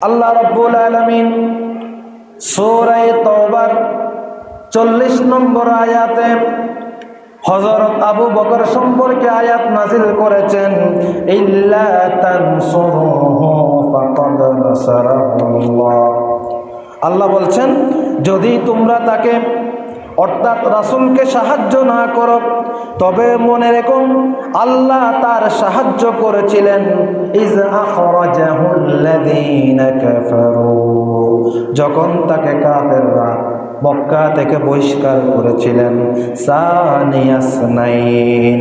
আল্লাহ রব্বুল আলমিন সৌরায় তওবার চল্লিশ নম্বর আয়াতে হজরত আবু বকর সম্পর্কে আয়াত নাজিল করেছেন আল্লাহ বলছেন, যদি তোমরা তাকে অর্থাৎ রাসুলকে সাহায্য না করো, তবে মনে রেখো আল্লাহ তার সাহায্য করেছিলেন যখন তাকে কাফেররা মক্কা থেকে বহিষ্কার করেছিলেন সানিয়াসনাইন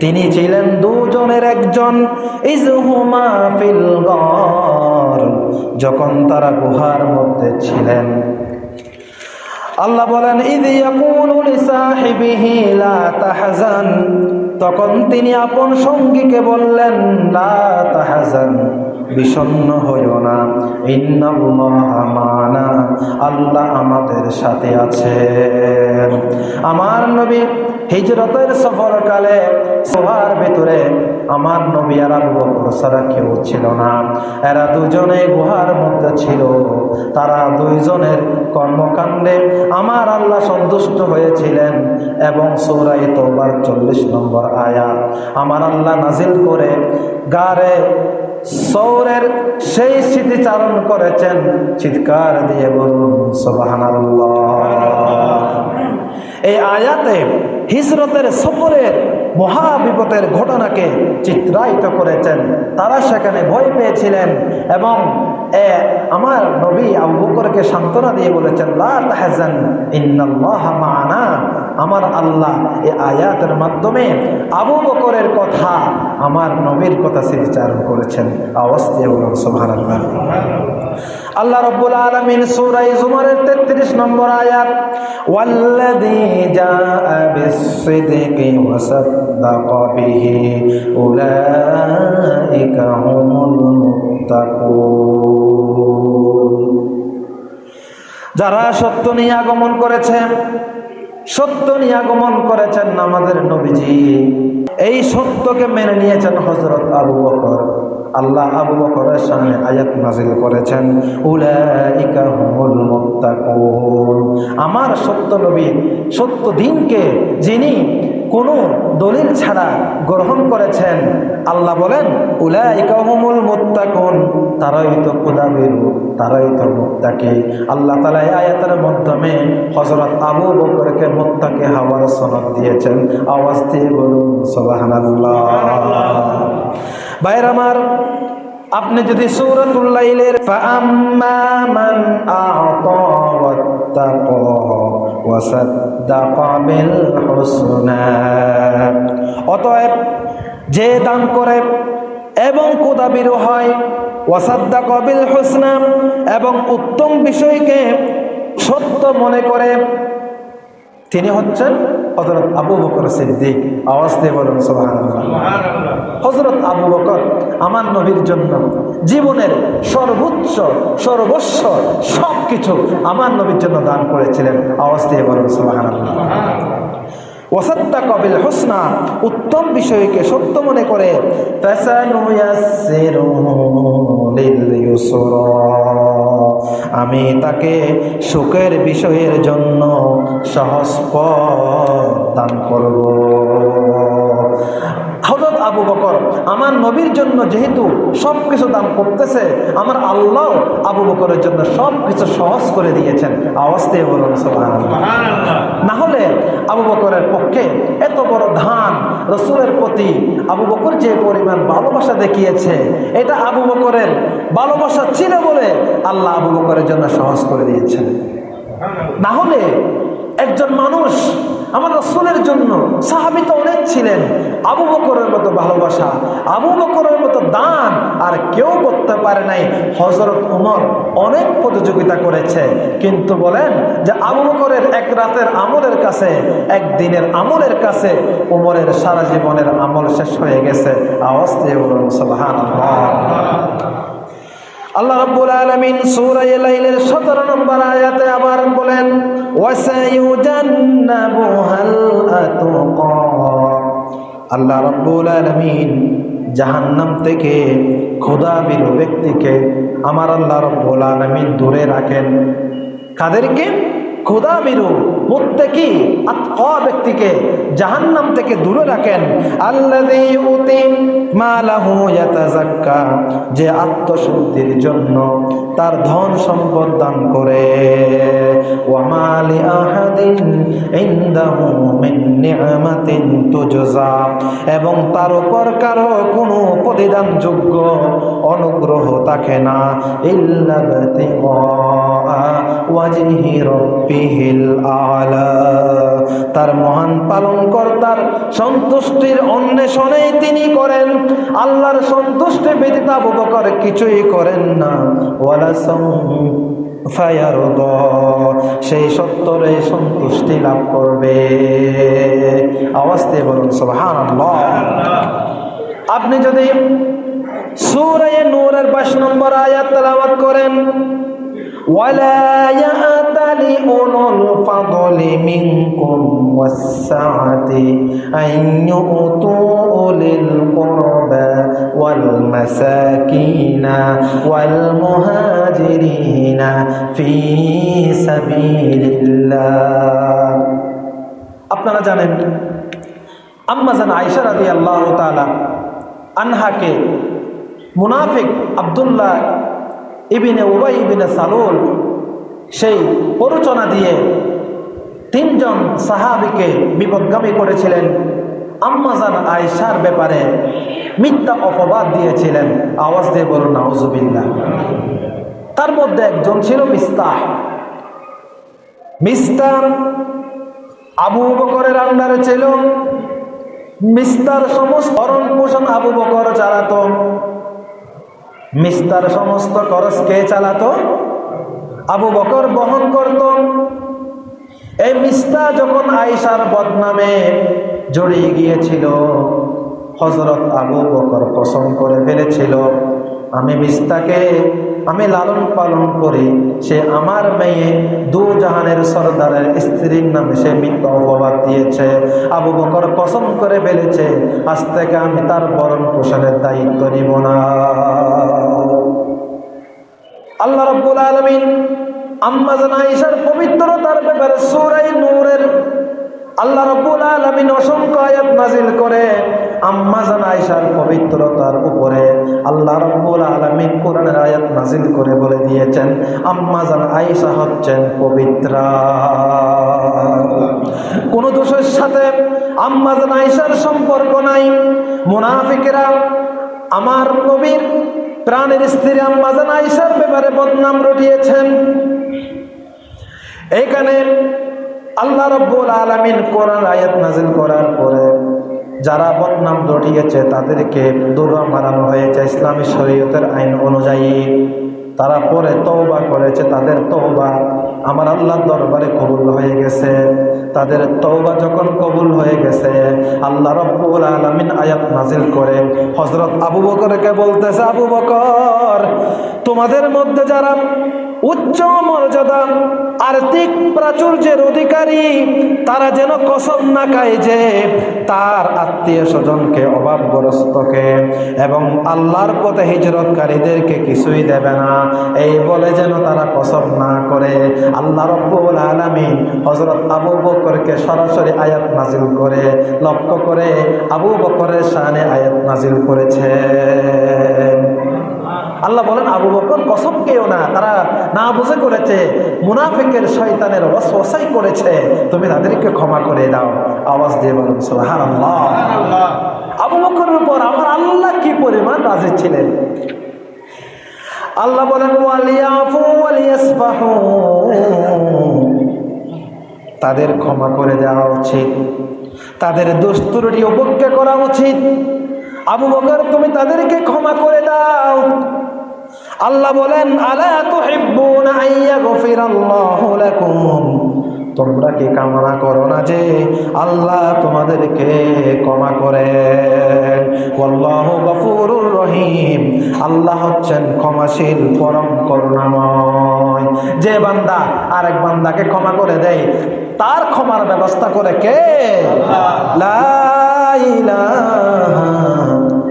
তিনি ছিলেন দুজনের একজন ইজহুমা ফিল যখন তারা গুহার মধ্যে ছিলেন। আল্লাহ বলেন তাহাজান। তখন তিনি আপন সঙ্গীকে বললেন লা তাহাজান বিষণ্ণ হইও না। আল্লাহ আমাদের সাথে আছে। আমার নবী হিজরতের সফরকালে সোহার ভিতরে আমার নবী আর আবু বকর ছাড়া কেউ ছিল না। এরা দুজনে গুহার মধ্যে ছিল। তারা দুইজনের কর্মকাণ্ডে আমার আল্লাহ সন্তুষ্ট হয়েছিলেন এবং সৌরাই তোবার চল্লিশ নম্বর আয়া আমার আল্লাহ নাজিল করে গারে সৌরের সেই স্মৃতিচারণ করেছেন চিৎকার দিয়ে বলুন এই আয়াতে হিজরতের সফরের মহাবিপদের ঘটনাকে চিত্রায়িত করেছেন। তারা সেখানে ভয় পেয়েছিলেন এবং এ আমার নবী আবু বকরকে সান্ত্বনা দিয়ে বলেছেন, লা তাহজান, ইন্নাল্লাহ মা'ানা। আমার আল্লাহ এ আয়াতের মাধ্যমে আবু বকরের কথা আমার নবীর কথা করেছেন। আওয়াজ দিয়ে বলুন সুবহানাল্লাহ। আল্লাহ রব্বুল আলামিন সূরা জুমারের 33 নম্বর আয়াত যারা সত্য নিয়ে আগমন করেছে সত্য নিয়ে আগমন করেছেন আমাদের নবীজি। এই সত্যকে মেনে নিয়েছেন হজরত আবু বকর। আল্লাহ আবু বকরের সামনে আয়াত নাজিল করেছেন আমার সত্য নবী, সত্য দিনকে যিনি কোনো দলিল ছাড়া গ্রহণ করেছেন, আল্লাহ বলেন, উলাইকা হুমুল মুত্তাকুন। তারাই তো খুদাবিরু তারাই তো আল্লাহ তালা এই আয়াতের মাধ্যমে হজরত আবু বকরকে মুত্তাকি হওয়ার সনদ দিয়েছেন। আওয়াজ দিয়ে বলুন, সুবহানাল্লাহ। ভাইর আমার, আপনি যদি সূরাতুল্লাইলের অতএব যে দান করে এবং কোদাবিরু হয়। ওয়াসাদ্দা কবিল হোসনা এবং উত্তম বিষয়কে সত্য মনে করে তিনি হচ্ছেন হজরত আবু বকর সিদ্দিক। আওয়াজ দিয়ে বলুন সোহান হজরত আবু বকর আমার নবীর জন্য জীবনের সর্বোচ্চ সর্বস্ব সব কিছু আমার নবীর জন্য দান করেছিলেন। আওয়াজ দিয়ে বলুন সোহান ওয়াসাদ্দা কবিল হোসনা উত্তম বিষয়কে সত্য মনে করে আমি তাকে সুখের বিষয়ের জন্য সহজ দান করব। আবু বকর আমার নবীর জন্য যেহেতু সব কিছু দান করতেছে আমার আল্লাহ আবু বকরের জন্য সব কিছু সহজ করে দিয়েছেন। আওয়াজ দিয়ে বলুন না হলে আবু বকরের পক্ষে এত বড় ধান রসুলের প্রতি আবু বকর যে পরিমাণ ভালোবাসা দেখিয়েছে এটা আবু বকরের ভালোবাসা ছিল বলে আল্লাহ আবু বকরের জন্য সহজ করে দিয়েছেন। না হলে একজন মানুষ আমার রসুলের জন্য সাহাবিত অনেক ছিলেন। আবু বকরের মতো ভালোবাসা, আবু বকরের মতো দান আর কেউ করতে পারে নাই। হজরত উমর অনেক প্রতিযোগিতা করেছে। কিন্তু বলেন যে আবু বকরের এক রাতের আমলের কাছে একদিনের আমলের কাছে উমরের সারা জীবনের আমল শেষ হয়ে গেছে। আওয়াজ দিয়ে বলুন সোহান আল্লাহ রাব্বুল আলামিন সূরা লাইলের 17 নম্বর আয়াতে আবার বলেন ওয়াসায়ুজান্নাবুহাল আতুকা। আল্লাহ রাব্বুল আলামিন জাহান্নাম থেকে খোদা বিরু ব্যক্তিকে আমার আল্লাহ রব্বুল আলমিন দূরে রাখেন। কাদেরকে? খোদা মুত্তাকি আত্মা ব্যক্তিকে জাহান্নাম থেকে দূরে রাখেন। যে আত্মশুদ্ধির জন্য তার ধন সম্পদ দান করে। এবং তার উপর কারও কোনো প্রতিদানযোগ্য অনুগ্রহ থাকে না, ইল্লা ওয়াজহি আলা তার মহান পালন কর্তার সন্তুষ্টির অন্বেষণেই তিনি করেন। আল্লাহর সন্তুষ্টি ব্যতীত আবু কিছুই করেন না। ওয়ালা সেই সত্তরে সন্তুষ্টি লাভ করবে। আওয়াজতে বলুন সোহান আপনি যদি সুরে নূরের বাইশ নম্বর আয়াত করেন, ওয়ালা يأتل أولو الفضل منكم والسعة أن يؤتوا أولي القربى والمساكين والمهاجرين في سبيل الله আপনারা জানেন আম্মাজান আয়েশা রাদিয়াল্লাহু তাআলা আনহাকে মুনাফিক আব্দুল্লাহ ইবিনে উবাই ইবিনে সালুল সেই প্ররোচনা দিয়ে তিনজন সাহাবিকে বিপদগামী করেছিলেন। আম্মাজান আয়সার ব্যাপারে মিথ্যা অপবাদ দিয়েছিলেন। আওয়াজ দিয়ে বলুন, নাউজুবিল্লাহ। তার মধ্যে একজন ছিল মিস্তাহ। মিস্তার আবু বকরের আন্ডারে ছিল। মিস্তার সমস্ত ভরণ পোষণ আবু বকর চালাতো। মিস্তার সমস্ত খরচ কে চালাতো? আবু বকর বহন করত। এই মিস্তা যখন আইসার বদনামে জড়িয়ে গিয়েছিল হজরত আবু বকর কসম করে ফেলেছিল, আমি মিস্তাকে আমি লালন পালন করি সে আমার মেয়ে দু জাহানের সর্দারের স্ত্রীর নামে সে মিথ্যা অপবাদ দিয়েছে। আবু বকর কসম করে ফেলেছে, আজ থেকে আমি তার বরণ পোষণের দায়িত্ব নিব না। রব্বুল আলমিন আম্মাজান আয়েশার পবিত্রতার ব্যাপারে সূরায়ে নূরের আল্লাহ রব্বুল আলামিন অসংখ্য আয়াত নাজিল করে আম্মাজান আয়েশার পবিত্রতার উপরে আল্লাহ রব্বুল আলামিন কোরআনের আয়াত নাজিল করে বলে দিয়েছেন আম্মাজান আয়েশা হচ্ছেন পবিত্রা। কোন দোষের সাথে আম্মাজান আয়েশার সম্পর্ক নাই। মুনাফিকেরা আমার নবীর প্রাণের স্ত্রী আম্মাজান আইসার ব্যাপারে বদনাম রটিয়েছেন। এইখানে আল্লাহ রব্বুল আলমিন কোরআন আয়াত নাজিল করার পরে যারা বদনাম রটিয়েছে তাদেরকে দুর্গা মারানো হয়েছে ইসলামী শরীয়তের আইন অনুযায়ী। তারা পরে তওবা করেছে, তাদের তওবা আমার আল্লাহর দরবারে কবুল হয়ে গেছে। তাদের তওবা যখন কবুল হয়ে গেছে, আল্লাহ রব্বুল আলামিন আয়াত নাজিল করে হযরত আবু বকরকে বলতেছে, আবু বকর, তোমাদের মধ্যে যারা উচ্চ মর্যাদা, আর্থিক প্রাচুর্যের অধিকারী, তারা যেন কসম না খায় যে তার আত্মীয় স্বজনকে অভাবগ্রস্তকে এবং আল্লাহর পথে হিজরতকারীদেরকে কিছুই দেবে না। এই বলে যেন তারা কসম না করে। আল্লাহ রব্বুল আলামিন হজরত আবু বকরকে সরাসরি আয়াত নাজিল করে, লক্ষ্য করে আবু বকরের শানে আয়াত নাজিল করেছে। আল্লাহ বলেন আবু বকর কসম কেউ না তারা না বুঝে করেছে মুনাফিকের শয়তানের ওয়াসওয়াসাই করেছে তুমি তাদেরকে ক্ষমা করে দাও। আওয়াজ দিয়ে বলুন সুবহানাল্লাহ। আবু বকরের উপর আমার আল্লাহ কি পরিমাণ রাজি ছিলেন? আল্লাহ বলেন তাদের ক্ষমা করে দেওয়া উচিত তাদের দুস্তুরটি উপেক্ষা করা উচিত। আবু বকর তুমি তাদেরকে আল্লাহ বলেন, আলা তোমরা কি কামনা করো না যে আল্লাহ তোমাদেরকে ক্ষমা করেন? আল্লাহ রহিম। আল্লাহ হচ্ছেন ক্ষমাশীল, পরম করুণাময়। যে বান্দা আরেক বান্দাকে ক্ষমা করে দেয়, তার ক্ষমার ব্যবস্থা করে কে? লা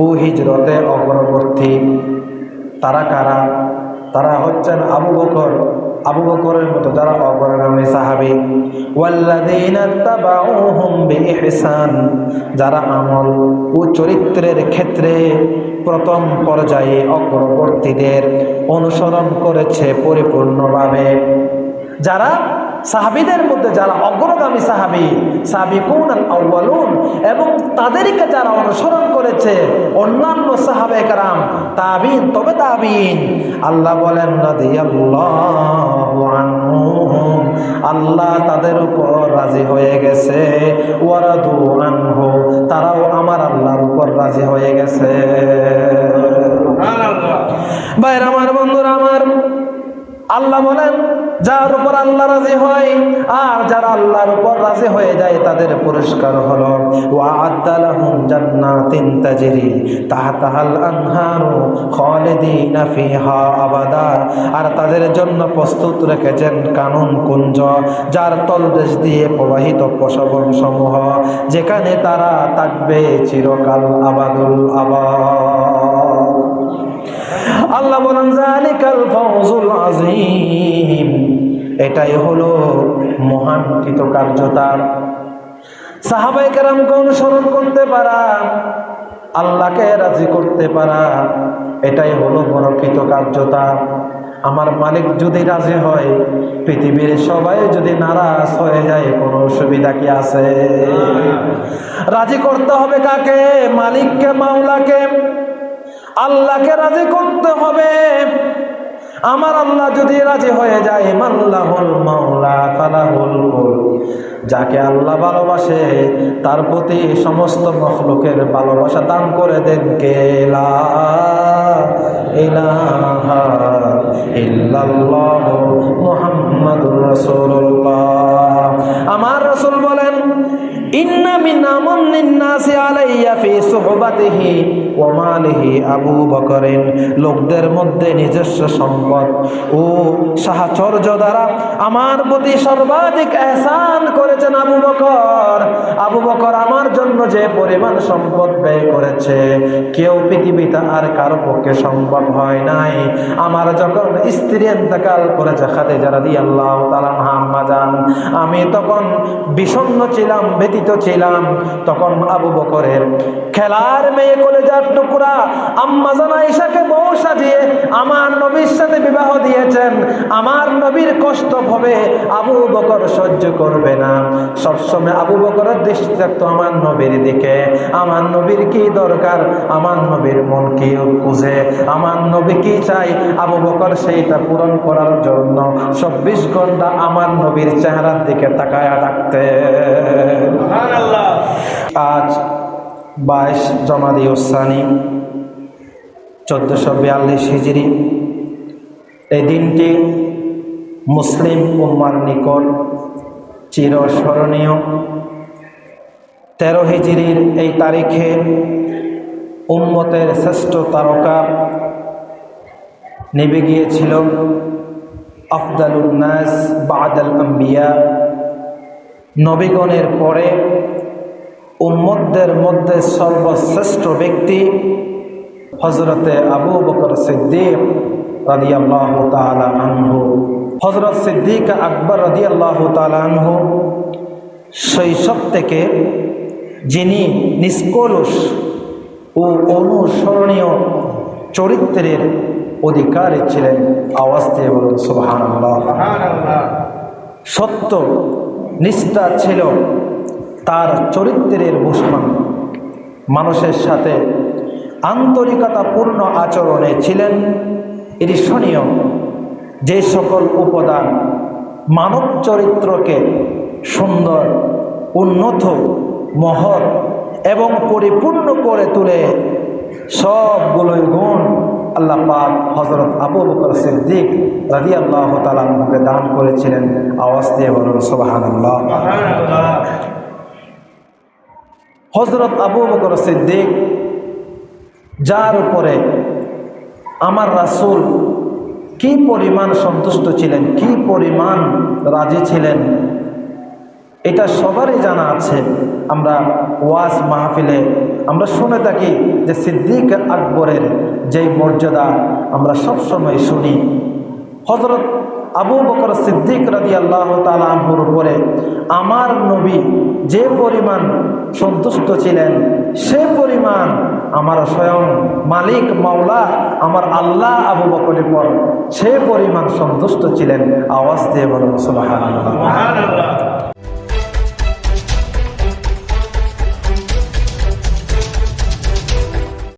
ও হিজরতে অগ্রবর্তী। তারা কারা? তারা হচ্ছেন আবু বকর। আবু বকরের মতো যারা অগ্রগামী সাহাবি। বিইহসান। যারা আমল ও চরিত্রের ক্ষেত্রে প্রথম পর্যায়ে অগ্রবর্তীদের অনুসরণ করেছে পরিপূর্ণভাবে। যারা সাহাবিদের মধ্যে যারা অগ্রগামী সাহাবি সাহাবিকুন আল আউয়ালুন এবং তাদেরকে যারা অনুসরণ করেছে অন্যান্য সাহাবে কারাম তাবিন তবে তাবিন আল্লাহ বলেন আল্লাহ তাদের উপর রাজি হয়ে গেছে আনহু তারাও আমার আল্লাহর উপর রাজি হয়ে গেছে। বাইরে আমার বন্ধুরা আমার আল্লাহ বলেন, যার উপর আল্লাহ রাজি হয় আর যারা আল্লাহর উপর রাজি হয়ে যায় তাদের পুরস্কার হলো ওয়াআদ্দালাহুম জান্নাতিন তাজরি তাহতাহাল আনহারু খালিদিনা ফিহা আবাদা। আর তাদের জন্য প্রস্তুত রেখেছেন কানুন কুঞ্জ, যার তলদেশ দিয়ে প্রবাহিত প্রসবন সমূহ, যেখানে তারা থাকবে চিরকাল আবাদুল আবাদ। আল্লাহ বলেন জালিকাল ফাউজুল আযীম। এটাই হলো মহান কৃতকার্যতা সাহাবাই কেরামকে অনুসরণ করতে পারা আল্লাহকে রাজি করতে পারা এটাই হলো বড় কৃতকার্যতা আমার মালিক যদি রাজি হয় পৃথিবীর সবাই যদি নারাজ হয়ে যায় কোনো অসুবিধা কি আছে? রাজি করতে হবে কাকে? মালিককে মাওলাকে? আল্লাহকে রাজি করতে হবে। আমার আল্লাহ যদি রাজি হয়ে যায়, মাল্লাহুল মাওলা, ফালাহুল যাকে আল্লাহ ভালোবাসে, তার প্রতি সমস্ত মখলুকের ভালোবাসা দান করে দেন কে? ইল্লাল্লাহ মুহাম্মাদুর রাসূলুল্লাহ। লোকদের মধ্যে নিজস্ব সম্পদ। ও সাহচর্য দ্বারা আমার প্রতি সর্বাধিক এহসান করেছেন আবু বকর। আবু বকর আমার জন্য যে পরিমাণ সম্পদ ব্যয় করেছে, কেউ পৃথিবীতে আর কারও পক্ষে সম্ভব হয় নাই। আমার যখন স্ত্রী এন্তকাল করেছে খাদিজা রাদিয়াল্লাহু তাআলা আম্মা জান, আমি তখন বিষণ্ণ ছিলাম ব্যতীত ছিলাম তখন আবু বকরের খেলার মেয়ে কলেজার টুকরা আম্মা জান আয়েশাকে বউ সাজিয়ে আমার নবীর সাথে বিবাহ দিয়েছেন। আমার নবীর কষ্ট হবে আবু বকর সহ্য করবে না। সবসময় আবু বকরের দৃষ্টি থাকতো আমার নবীর দিকে। আমার নবীর কি দরকার? আমার নবীর মন কি খুঁজে? আমার নবী কি চাই আবু বকর সেইটা পূরণ করার জন্য চব্বিশ ঘণ্টা আমার নবীর চেহারার দিকে তাকায়া থাকতে আজ বাইশ জমাদি ওসানি, চোদ্দশো বিয়াল্লিশ হিজড়ি এই দিনটি মুসলিম উম্মার নিকট চিরস্মরণীয়। তেরো হিজড়ির এই তারিখে উম্মতের শ্রেষ্ঠ তারকা নেবে গিয়েছিল আফদালুন্নাস বাদাল আম্বিয়া। নবীগণের পরে উম্মতদের মধ্যে সর্বশ্রেষ্ঠ ব্যক্তি হজরতে আবু বকর সিদ্দিক রাদি আল্লাহ আনহু। হজরত সিদ্দিক আকবর রাদি আল্লাহ আনহু শৈশব থেকে যিনি নিষ্কলুষ ও অনুসরণীয় চরিত্রের অধিকারী ছিলেন আওয়াজ দিয়ে বলুন সুবাহান সত্য নিষ্ঠা ছিল তার চরিত্রের ভূষণ মানুষের সাথে আন্তরিকতাপূর্ণ আচরণে ছিলেন ঈর্ষণীয়। যে সকল উপাদান মানব চরিত্রকে সুন্দর, উন্নত, মহৎ এবং পরিপূর্ণ করে তুলে, সবগুলোই গুণ। আল্লাহ পাক হজরত আবু বকর সিদ্দিক রাজি আল্লাহ তালাকে দান করেছিলেন। আওয়াজ দিয়ে বলুন সোবাহান হজরত আবু বকর সিদ্দিক, যার উপরে আমার রাসুল কি পরিমাণ সন্তুষ্ট ছিলেন, কি পরিমাণ রাজি ছিলেন, এটা সবারই জানা আছে। আমরা ওয়াজ মাহফিলে আমরা শুনে থাকি যে সিদ্দিক আকবরের যেই মর্যাদা আমরা সবসময় শুনি। হজরত আবু বকর সিদ্দিক রাজি আল্লাহ তালাহুর উপরে আমার নবী যে পরিমাণ সন্তুষ্ট ছিলেন, সে পরিমাণ আমার স্বয়ং মালিক, মাওলা, আমার আল্লাহ আবু বকরের পর সে পরিমাণ সন্তুষ্ট ছিলেন। আওয়াজ দিয়ে বলুন সুবহানাল্লাহ।